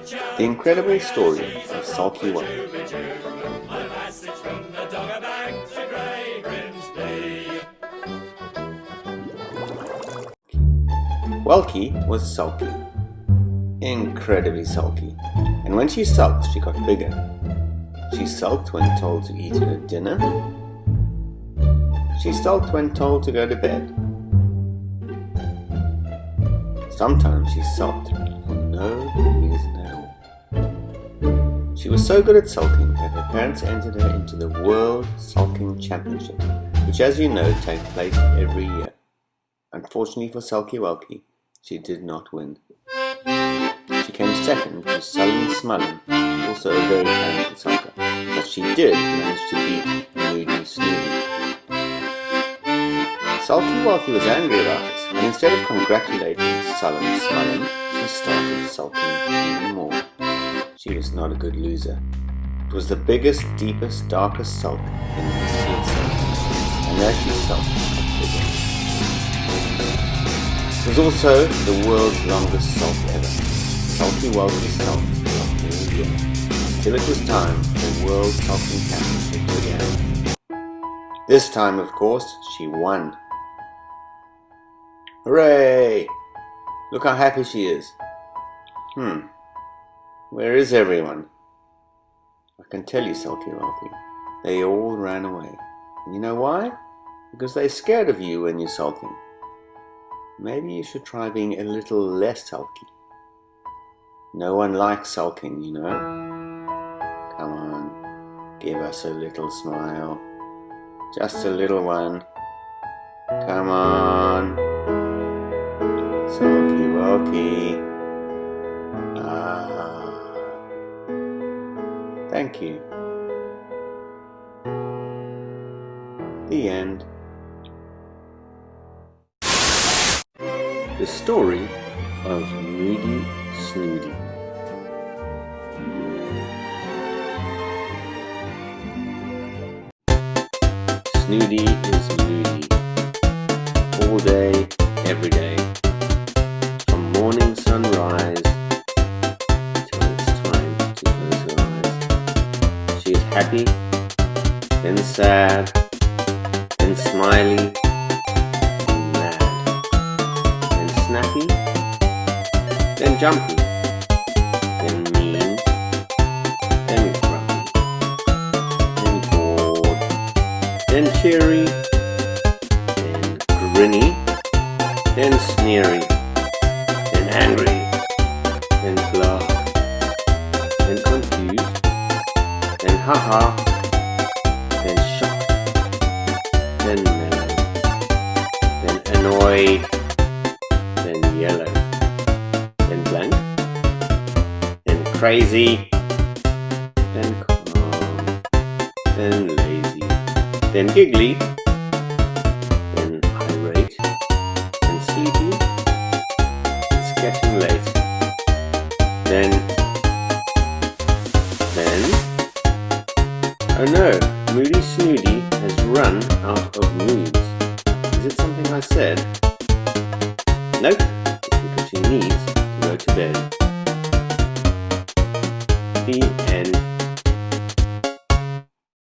The incredible story of Sulky One. Wulky was sulky, incredibly sulky, and when she sulked she got bigger. She sulked when told to eat her dinner. She sulked when told to go to bed. Sometimes she sulked for no all. She was so good at sulking that her parents entered her into the World Sulking Championship, which as you know take place every year. Unfortunately for Sulky Wulky, she did not win. She came second to Sullen Smullen, also a very talented sulker, but she did manage to beat Moody Snoody. Sulky Wulky was angry about this, and instead of congratulating Sullen Smullen, she started sulking even more. She was not a good loser. It was the biggest, deepest, darkest sulk in of sulking, and as she sulked. It was also the world's longest sulk ever. Sulky sulked for a year, until it was time for the World Sulking Championship began. This time, of course, she won. Hooray! Look how happy she is. Hmm. Where is everyone? I can tell you, Sulky Wulky. They all ran away. And you know why? Because they're scared of you when you're sulking. Maybe you should try being a little less sulky. No one likes sulking, you know. Come on, give us a little smile. Just a little one. Come on. Wulky. Ah. Thank you. The end. The story of Moody Snoody. Snoody is moody. All day, every day. Happy, then sad, then smiley, then mad, then snappy, then jumpy, then mean, then grumpy, then bored, then cheery, then grinny, then sneery, then angry, then glad, haha, then shocked, then mellow, then annoyed, then yellow, then blank, then crazy, then calm, then lazy, then giggly, then irate, then sleepy, it's getting late, then, then, oh no, Moody Snoody has run out of moods. Is it something I said? Nope, it's because she needs to go to bed.